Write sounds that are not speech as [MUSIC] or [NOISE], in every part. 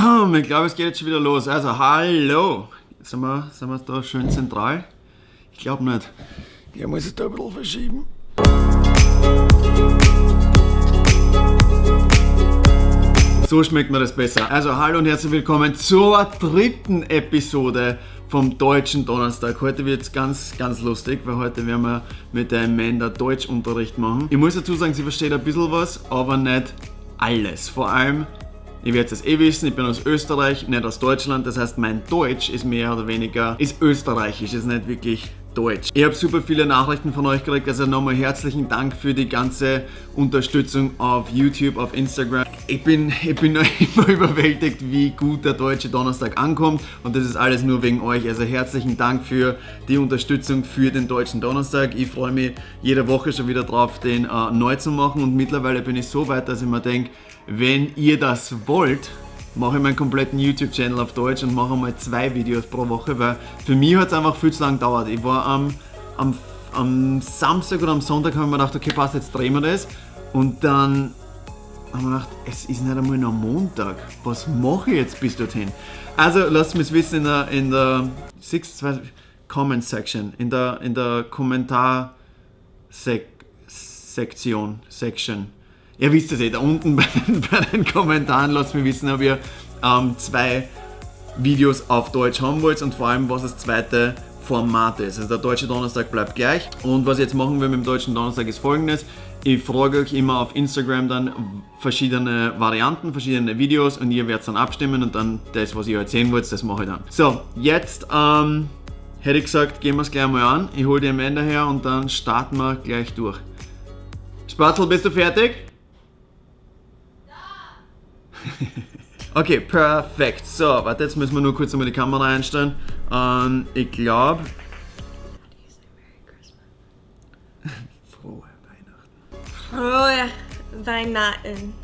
Ich glaube, es geht jetzt schon wieder los. Also, hallo. Jetzt sind wir, sind wir da schön zentral. Ich glaube nicht. Ich muss es da ein bisschen verschieben. So schmeckt mir das besser. Also hallo und herzlich willkommen zur dritten Episode vom Deutschen Donnerstag. Heute wird es ganz, ganz lustig, weil heute werden wir mit der Amanda Deutschunterricht machen. Ich muss dazu sagen, sie versteht ein bisschen was, aber nicht alles. Vor allem, ihr werdet es eh wissen, ich bin aus Österreich, nicht aus Deutschland. Das heißt, mein Deutsch ist mehr oder weniger, ist österreichisch, ist nicht wirklich Deutsch. Ich habe super viele Nachrichten von euch gekriegt, also nochmal herzlichen Dank für die ganze Unterstützung auf YouTube, auf Instagram. Ich bin, ich bin [LAUGHS] immer überwältigt, wie gut der Deutsche Donnerstag ankommt und das ist alles nur wegen euch. Also herzlichen Dank für die Unterstützung für den Deutschen Donnerstag. Ich freue mich jede Woche schon wieder drauf, den äh, neu zu machen und mittlerweile bin ich so weit, dass ich mir denke, wenn ihr das wollt, mache ich meinen kompletten YouTube-Channel auf Deutsch und mache mal zwei Videos pro Woche, weil für mich hat es einfach viel zu lange gedauert. Ich war am, am, am Samstag oder am Sonntag habe ich mir gedacht, okay passt, jetzt drehen wir das und dann haben wir gedacht, es ist nicht einmal noch Montag. Was mache ich jetzt bis dorthin? Also lasst mich wissen in der, in der Six, Comment Section, in der, in der Kommentar Sektion, Section Ihr wisst es eh, da unten [LAUGHS] bei den, bei den Kommentaren lasst mir wissen, ob ihr ähm, zwei Videos auf Deutsch haben wollt und vor allem, was das zweite Format ist. Also der Deutsche Donnerstag bleibt gleich. Und was ich jetzt machen will mit dem Deutschen Donnerstag ist folgendes. Ich frage euch immer auf Instagram dann verschiedene Varianten, verschiedene Videos und ihr werdet dann abstimmen und dann das, was ihr erzählen wollt, das mache ich dann. So, jetzt ähm, hätte ich gesagt, gehen wir es gleich mal an. Ich hole die Amanda her und dann starten wir gleich durch. Spatzel, bist du fertig? [LAUGHS] okay, perfekt. So, warte, jetzt müssen wir nur kurz einmal die Kamera einstellen. Ähm, ich glaube... Weihnachten. Frohe Weihnachten.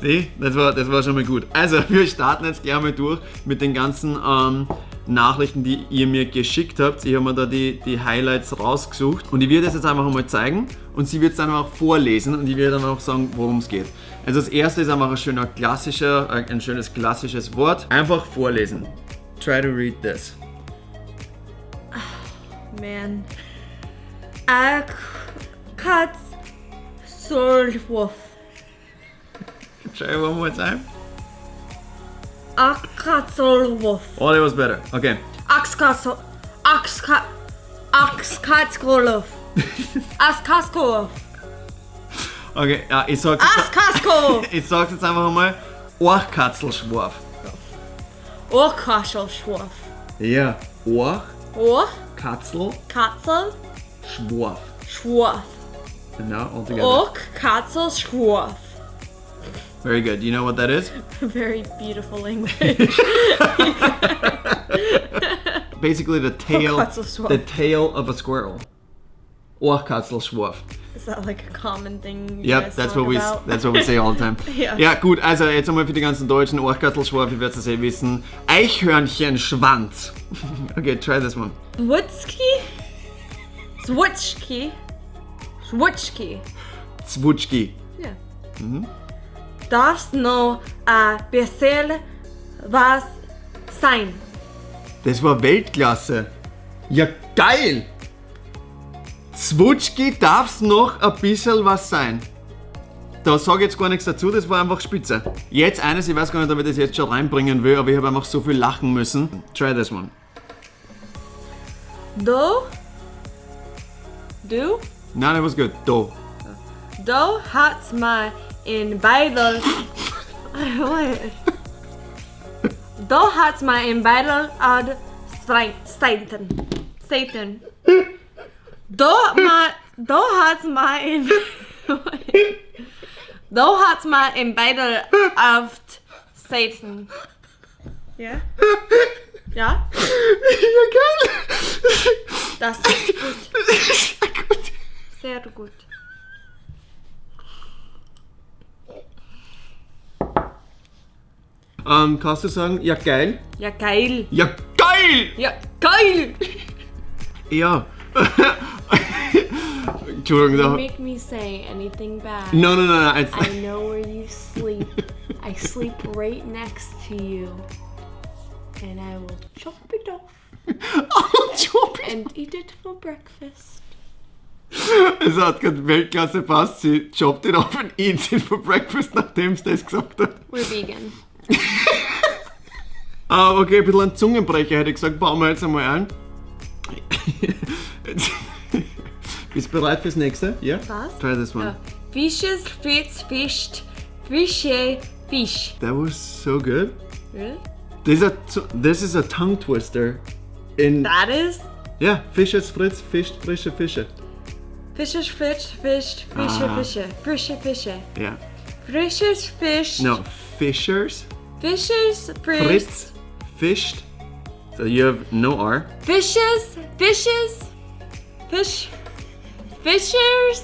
Sieh, das war, das war schon mal gut. Also, [LAUGHS] wir starten jetzt gleich mal durch mit den ganzen ähm, Nachrichten, die ihr mir geschickt habt. Ich habe mir da die, die Highlights rausgesucht und ich werde es jetzt einfach einmal zeigen und sie wird es dann auch vorlesen und ich werde dann auch sagen, worum es geht. Also das erste ist einfach ein schöner klassischer, ein schönes klassisches Wort. Einfach vorlesen. Try to read this. Oh, man. A cat sold wolf. Try one more time. Axkatzolwolf. Oh, that was better. Okay. Axkatzol. Axka. Axkatzolwolf. [LAUGHS] Axkatzolwolf. Okay, ja, ich sag's jetzt, Askasko. ich sag's jetzt einfach einmal. Orchkatzelschwarf. Orchkatzelschwarf. Ja, Orch. Orch. Katzel. Katzel. Schwarf. Schwarf. Genau, all together. Orchkatzelschwarf. Very good. Do you know what that is? [LAUGHS] Very beautiful English. [LAUGHS] Basically the tail, the tail of a squirrel. Orchkatzelschwarf. Is that like a common thing? yep, that's what we about? that's what we say all the time. [LAUGHS] ja. ja gut, also jetzt einmal für die ganzen Deutschen Orchkatzelschwarf, ihr werdet es eh wissen. Eichhörnchenschwanz. okay, try this one. Zwutski? Zwutschki? Zwutschki. Zwutschki. Ja. Mhm. Darfst noch ein bisschen was sein? Das war Weltklasse. Ja, geil! Zwutschki darf's noch ein bisschen was sein. Da sage ich jetzt gar nichts dazu, das war einfach spitze. Jetzt eines, ich weiß gar nicht, ob ich das jetzt schon reinbringen will, aber ich habe einfach so viel lachen müssen. Try this one. Do? Nein, that was good. Do. Do hat's mal in Bible. Do hat's mal in Bible ad Satan. Satan. Do mal, do hat's mal in, do hat's mal in beide auf Satan. Yeah? Ja? Ja? Ja, geil! Das ist gut. Sehr gut. Ähm, kannst du sagen, ja geil? Ja geil. Ja geil! Ja geil! Ja. [LAUGHS] Entschuldigung, You make me say anything bad. No, no, no, no. It's, I know where you sleep. I sleep right next to you. And I will chop it off [LAUGHS] oh, Entschuldigung. and eat it for breakfast. Es hat gerade Weltklasse passt. Sie chopped it off and eats it for breakfast, nachdem sie das gesagt hat. We're vegan. [LAUGHS] Ah, okay, ein bisschen ein Zungenbrecher hätte ich gesagt. Bauen wir jetzt einmal ein. [LAUGHS] Bist du bereit fürs nächste? Ja? Was? Try this one. Ja. Fishes, fish, fished, fishy, fish. That was so good. Really? This is a, this is a tongue twister. In That is yeah, fishes, fritz, fischt, frische Fische. Fishes, fish, fished, fishy, Ah. fishy, fishy, fishy. Yeah. Fishes, fish. No, fishers, Fishes, fish. fritz, fischt. So you have no R. Fishes, fishes, fish, fishers,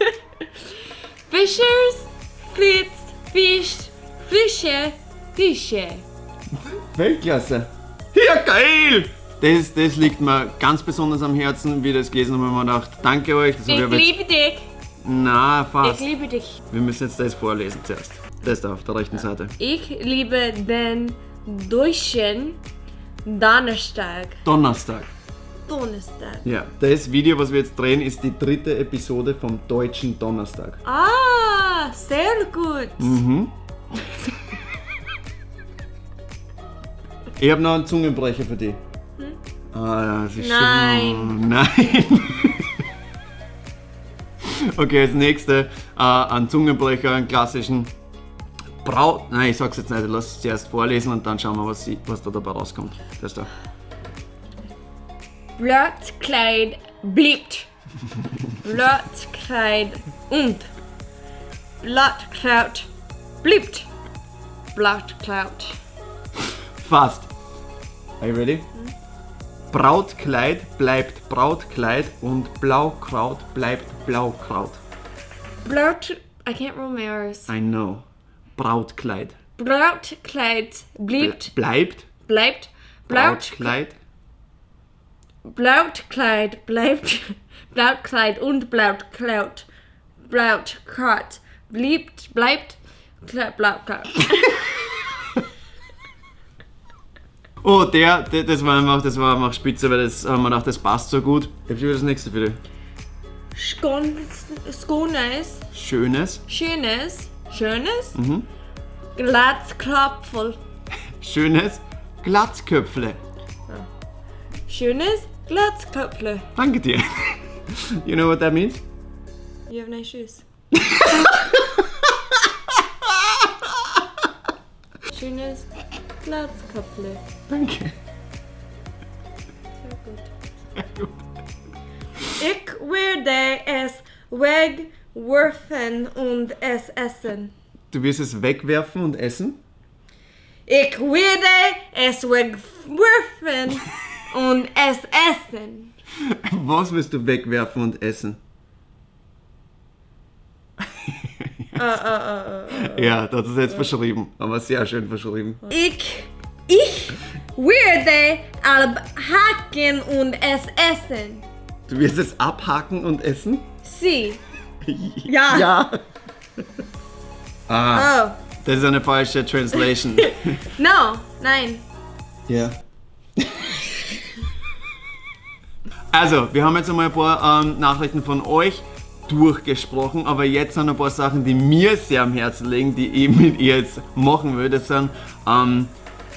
[LAUGHS] fishers, fritz, fished, fische, fische. Weltklasse. Ja, geil! Das, das liegt mir ganz besonders am Herzen, wie ich das gelesen habe, habe ich mir gedacht, danke euch. Das Ich ich liebe dich. na, Ich fast. liebe dich. Wir müssen jetzt das vorlesen zuerst. Das da auf der rechten Seite. Ich liebe den deutschen Donnerstag. Donnerstag. Donnerstag. Ja, das Video, was wir jetzt drehen, ist die dritte Episode vom deutschen Donnerstag. Ah, sehr gut. Mhm. [LAUGHS] Ich habe noch einen Zungenbrecher für dich. Ah, das ist Nein. [LAUGHS] Nein. okay, als nächste äh, einen Zungenbrecher, einen klassischen Braut. Nein, ich sag's jetzt nicht, ich lass es zuerst vorlesen und dann schauen wir, was, sie, was da dabei rauskommt. Das da. Blattkleid bliebt. Blattkleid und Blattkraut bliebt. Blattkraut. Fast. Are you ready? Brautkleid bleibt Brautkleid und Blaukraut bleibt Blaukraut. Blatt. I can't roll my R's. I know. Brautkleid. Brautkleid. Bleibt Bleibt. Blaut, Brautkleid. Blautkleid bleibt. [LAUGHS] Blautkleid und Blautkleid. Blautkleid bliebt. Bleibt. Kle- [LAUGHS] Oh, der, der, das war einfach, das war einfach spitze, weil das haben wir gedacht, das passt so gut. Ich hab schon wieder das nächste für dich. Skånes. Schönes, Schönes. Schönes. Glatzklopfel. schönes Glatzköpfle. Schönes Glatzköpfle. Danke dir. You know what that means? You have nice shoes. [LAUGHS] Schönes Glatzköpfle. Danke. Sehr gut. Ich werde es wegwerfen und es essen. Du wirst es wegwerfen und essen? Ich werde es wegwerfen und es essen. Was wirst du wegwerfen und essen? [LAUGHS] Ja, das ist jetzt verschrieben, aber sehr schön verschrieben. Ich, ich werde abhaken und es essen. Du wirst es abhaken und essen? Sie. [LAUGHS] Ja. Ja. Ah, Oh. das ist eine falsche Translation. [LAUGHS] No. Nein. Ja. Also, wir haben jetzt einmal ein paar ähm, Nachrichten von euch durchgesprochen, aber jetzt sind ein paar Sachen, die mir sehr am Herzen liegen, die ich mit ihr jetzt machen will. Das sind ähm,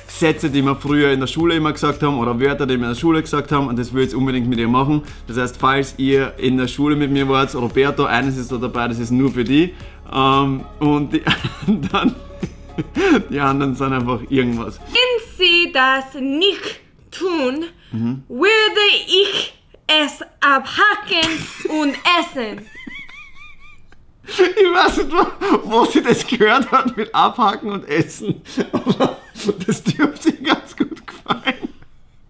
Sätze, die wir früher in der Schule immer gesagt haben oder Wörter, die wir in der Schule gesagt haben und das will ich jetzt unbedingt mit ihr machen. Das heißt, falls ihr in der Schule mit mir wart, Roberto, eines ist da dabei, das ist nur für die ähm, und die [LAUGHS] anderen, die anderen sind einfach irgendwas. Wenn Sie das nicht tun, werde ich es abhaken und essen. Ich weiß nicht, wo, sie das gehört hat mit Abhaken und Essen, aber das dürfte ihr ganz gut gefallen.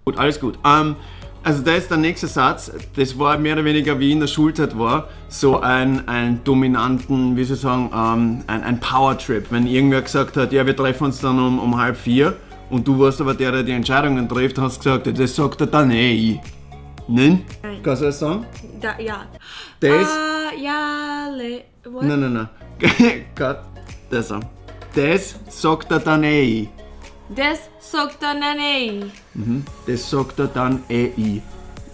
Gut, alles gut. Ähm, also da ist der nächste Satz, das war mehr oder weniger wie in der Schulzeit war, so ein, ein dominanten, wie soll ich sagen, ähm, ein, ein Power-Trip. Wenn irgendwer gesagt hat, ja wir treffen uns dann um, um halb vier und du warst aber der, der die Entscheidungen trifft, hast gesagt, das sagt er dann eh. Nein? Nein. Kannst du das sagen? Da, ja. Das? Ah, ja, le, what? Nein, nein, nein. Gott, das sagen. Das sagt er dann eh. Das sagt er dann eh. Mhm. Das sagt er dann eh.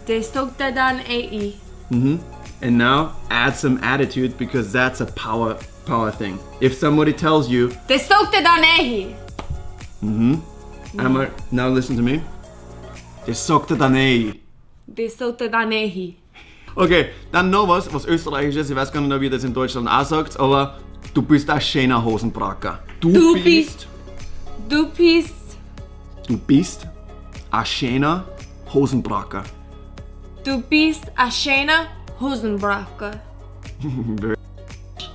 Das sagt er dann eh. Mhm. And now add some attitude because that's a power power thing. If somebody tells you, Das sagt er dann eh. einmal, now listen to me. Das sagt er dann eh. Das sagt er dann eh. Okay, dann noch was, was österreichisches. Ich weiß gar nicht, ob ihr das in Deutschland auch sagt, aber du bist ein schöner Hosenbracker. Du bist. Du bist. Du bist ein schöner Hosenbracker. Du bist ein schöner Hosenbracker.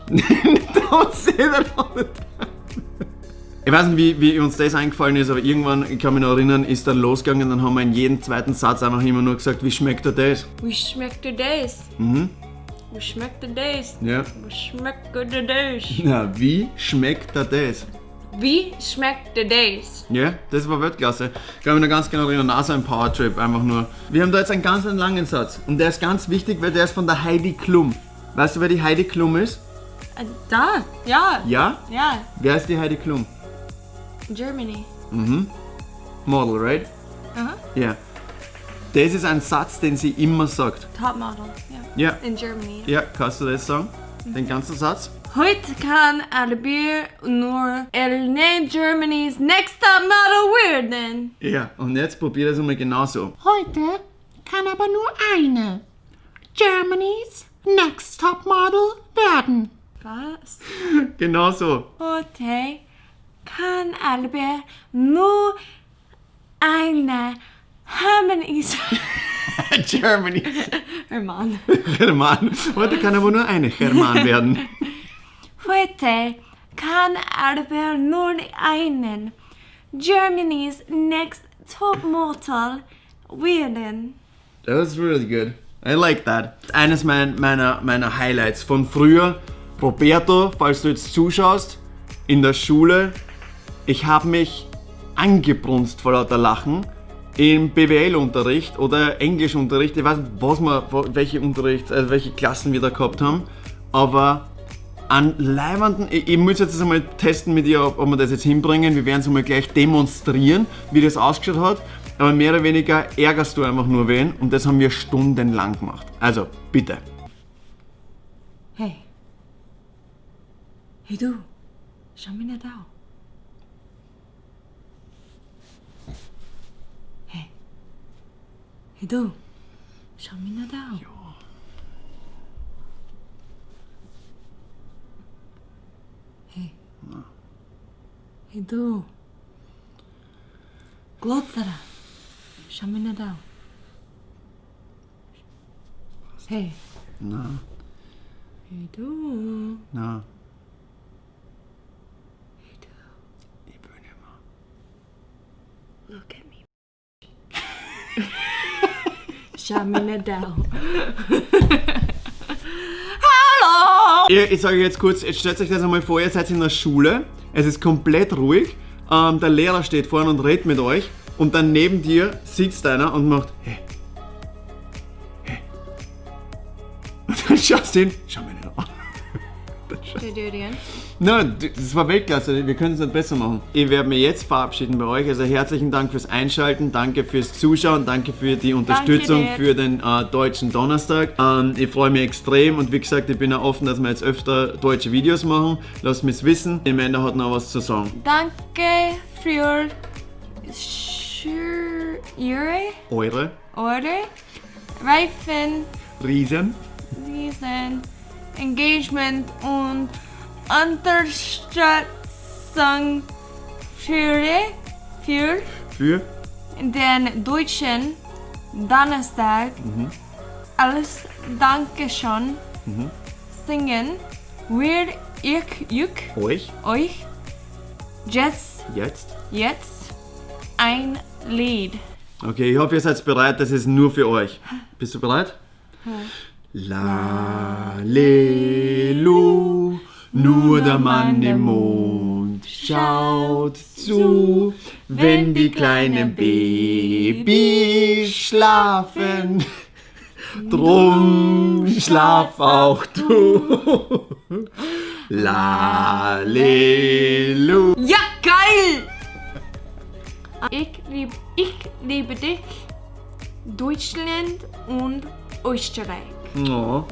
Don't say that all the time. Ich weiß nicht, wie, wie uns das eingefallen ist, aber irgendwann, ich kann mich noch erinnern, ist dann losgegangen, dann haben wir in jedem zweiten Satz einfach immer nur gesagt, wie schmeckt dir das? Wie schmeckt dir das? Mhm. Wie schmeckt dir das? Ja. Wie schmeckt dir das? Na, wie schmeckt dir das? Wie schmeckt dir das? Ja, das war Weltklasse. Ich kann mich noch ganz genau erinnern, auch so ein Powertrip, einfach nur. Wir haben da jetzt einen ganz einen langen Satz und der ist ganz wichtig, weil der ist von der Heidi Klum. Weißt du, wer die Heidi Klum ist? Äh, Da, ja. Ja? Ja, Wer ist die Heidi Klum? Germany. Model, right? Aha. Ja. Das ist ein Satz, den sie immer sagt. Top model. Ja. Ja. In Germany. Ja, kannst du das sagen? Den ganzen Satz? Heute kann Albir nur Elne Germany's Next Top Model werden. Ja. Und jetzt probier das einmal genauso. Heute kann aber nur eine Germany's Next Top Model werden. Was? [LAUGHS] Genauso. Heute kann Albert nur eine Germany's [LAUGHS] Germany. Hermann. German. Heute kann aber nur eine German werden. [LAUGHS] Heute kann Albert nur einen Germany's Next Top Model werden. That was really good. I like that. Eines mein, meiner, meiner Highlights von früher. Roberto, falls du jetzt zuschaust, in der Schule, ich habe mich angebrunst vor lauter Lachen im BWL-Unterricht oder Englischunterricht. Ich weiß nicht, was wir, welche Unterricht, also welche Klassen wir da gehabt haben, aber an leibenden, ich, ich muss jetzt einmal testen mit dir, ob, ob wir das jetzt hinbringen. Wir werden es einmal gleich demonstrieren, wie das ausgeschaut hat. Aber mehr oder weniger ärgerst du einfach nur wen und das haben wir stundenlang gemacht. Also, bitte. Hey. Hey du, schau mich nicht an. Hey du, schau mich nicht an. Hey. Hey du. Glotzer. Schau mich nicht an. Hey. Na, Hey du. na, Nicht [LAUGHS] an. Hallo! Ich, ich sage jetzt kurz, jetzt stellt euch das einmal vor, ihr seid in der Schule, es ist komplett ruhig, ähm, der Lehrer steht vorne und redet mit euch und dann neben dir sitzt einer und macht hey. Hey. Und dann schaust du hin, schau mich nicht an. Do it again. Nein, das war Weltklasse, wir können es nicht besser machen. Ich werde mich jetzt verabschieden bei euch. Also herzlichen Dank fürs Einschalten, danke fürs Zuschauen, danke für die Unterstützung für den äh, deutschen Donnerstag. Ähm, ich freue mich extrem und wie gesagt, ich bin auch offen, dass wir jetzt öfter deutsche Videos machen. Lasst mich wissen. Die Amanda hat noch was zu sagen. Danke für Ihre Eure Order. Reifen Riesen. diesen Engagement und Unterstützung für, für? für den deutschen Donnerstag. Als Dankeschön singen. Wir ich, ich euch. Euch. Jetzt, jetzt. jetzt. Ein Lied. Okay, ich hoffe, ihr seid bereit. Das ist nur für euch. Bist du bereit? La, le, lu, nur der Mann im Mond schaut zu, wenn die kleinen Babys schlafen. [LAUGHS] Drum schlaf auch du. [LAUGHS] Lalelu. Ja, geil! Ich liebe, ich liebe dich, Deutschland und Österreich. Oh,